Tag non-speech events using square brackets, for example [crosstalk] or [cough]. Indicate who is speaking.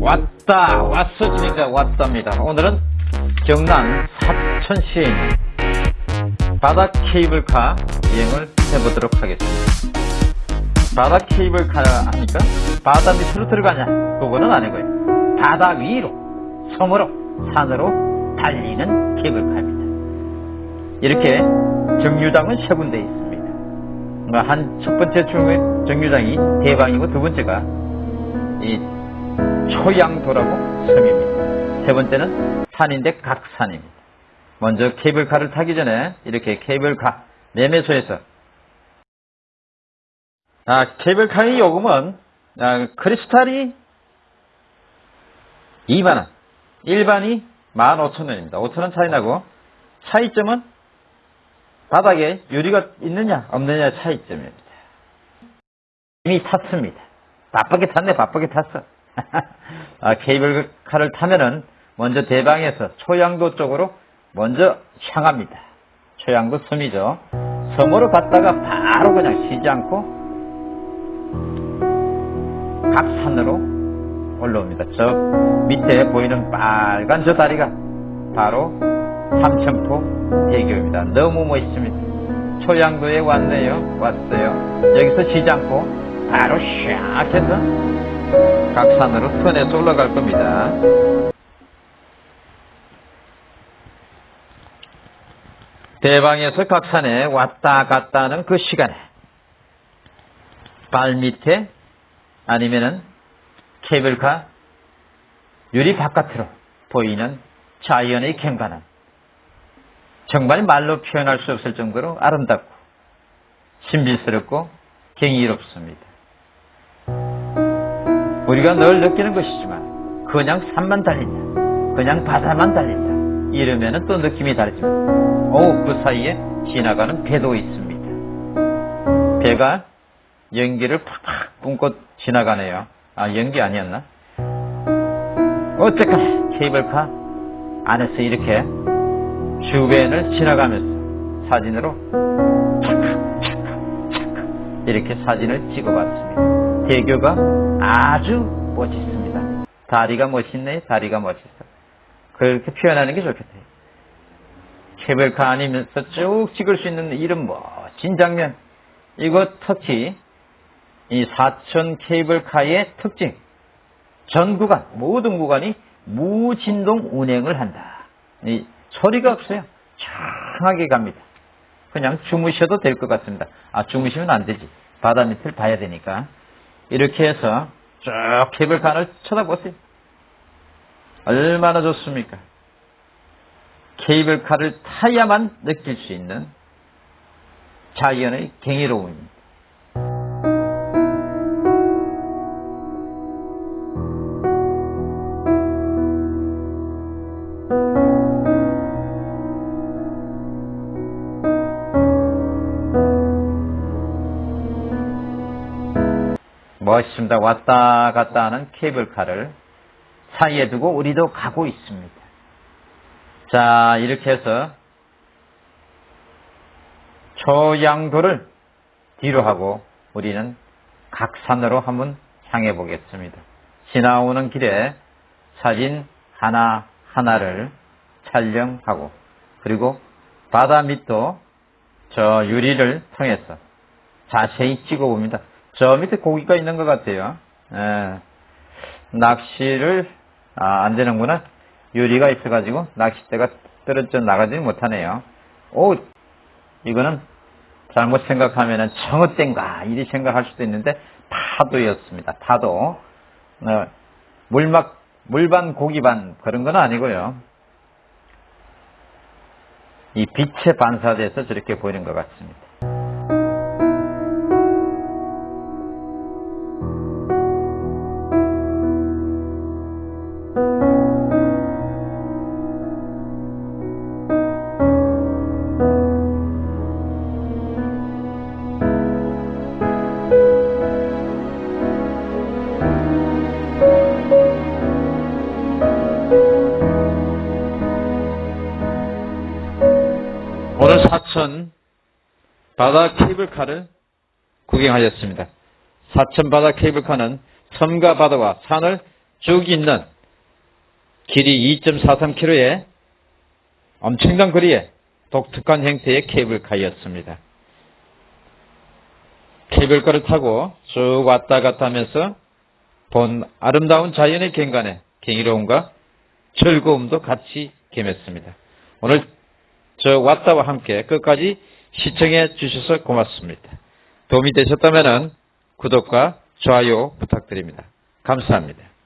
Speaker 1: 왔다 왔어 진짜 왔답니다. 오늘은 경남 사천시에 있는 바다 케이블카 여행을 해보도록 하겠습니다. 바다 케이블카 하니까 바다 밑으로 들어가냐? 그거는 아니고요. 바다 위로 섬으로 산으로 달리는 케이블카입니다. 이렇게 정류장은 세 군데 있습니다. 한 첫 번째 정류장이 대방이고 두 번째가 이 초양도라고 섬입니다. 세 번째는 산인데 각산입니다. 먼저 케이블카를 타기 전에 이렇게 케이블카 매매소에서 아, 케이블카의 요금은 아, 크리스탈이 2만원, 일반이 15,000원입니다. 5,000원 차이 나고 차이점은 바닥에 유리가 있느냐 없느냐 차이점입니다. 이미 탔습니다. 바쁘게 탔네 바쁘게 탔어. [laughs] 아, 케이블카를 타면은 먼저 대방에서 초양도 쪽으로 먼저 향합니다. 초양도 섬이죠. 섬으로 갔다가 바로 그냥 쉬지 않고 각산으로 올라옵니다. 저 밑에 보이는 빨간 저 다리가 바로 삼천포 대교입니다. 너무 멋있습니다. 초양도에 왔네요. 왔어요. 여기서 쉬지 않고 바로 샥 해서 각산으로 턴에서 올라갈 겁니다. 대방에서 각산에 왔다 갔다 하는 그 시간에 발 밑에 아니면은 케이블카 유리 바깥으로 보이는 자연의 경관은 정말 말로 표현할 수 없을 정도로 아름답고 신비스럽고 경이롭습니다. 우리가 늘 느끼는 것이지만 그냥 산만 달린다. 그냥 바다만 달린다. 이러면 또 느낌이 다르지만 오, 그 사이에 지나가는 배도 있습니다. 배가 연기를 팍팍 뿜고 지나가네요. 아, 연기 아니었나? 어쨌거나 케이블카 안에서 이렇게 주변을 지나가면서 사진으로 이렇게 사진을 찍어봤습니다. 대교가 아주 멋있습니다. 다리가 멋있네, 다리가 멋있어. 그렇게 표현하는 게 좋겠대요. 케이블카 아니면서 쭉 찍을 수 있는 이런 멋진 장면. 이거 특히 이 사천 케이블카의 특징. 전 구간, 모든 구간이 무진동 운행을 한다. 이 소리가 없어요. 청하게 갑니다. 그냥 주무셔도 될 것 같습니다. 아, 주무시면 안 되지. 바다 밑을 봐야 되니까. 이렇게 해서 쭉 케이블카를 쳐다보세요. 얼마나 좋습니까? 케이블카를 타야만 느낄 수 있는 자연의 경이로움입니다. 멋있습니다. 왔다 갔다 하는 케이블카를 사이에 두고 우리도 가고 있습니다. 자, 이렇게 해서 초양도를 뒤로 하고 우리는 각산으로 한번 향해 보겠습니다. 지나오는 길에 사진 하나하나를 촬영하고 그리고 바다 밑도 저 유리를 통해서 자세히 찍어봅니다. 저 밑에 고기가 있는 것 같아요. 예. 낚시를 아, 안 되는구나. 유리가 있어가지고 낚싯대가 떨어져 나가지 못하네요. 오, 이거는 잘못 생각하면 청어땡가 이리 생각할 수도 있는데 파도였습니다. 파도. 어, 물막 물반 고기반 그런 건 아니고요. 이 빛에 반사돼서 저렇게 보이는 것 같습니다. 사천 바다 케이블카를 구경하셨습니다. 사천 바다 케이블카는 섬과 바다와 산을 쭉 있는 길이 2.43km의 엄청난 거리에 독특한 형태의 케이블카였습니다. 케이블카를 타고 쭉 왔다 갔다 하면서 본 아름다운 자연의 경관에 경이로움과 즐거움도 같이 겸했습니다. 오늘 저 왔다와 함께 끝까지 시청해 주셔서 고맙습니다. 도움이 되셨다면 구독과 좋아요 부탁드립니다. 감사합니다.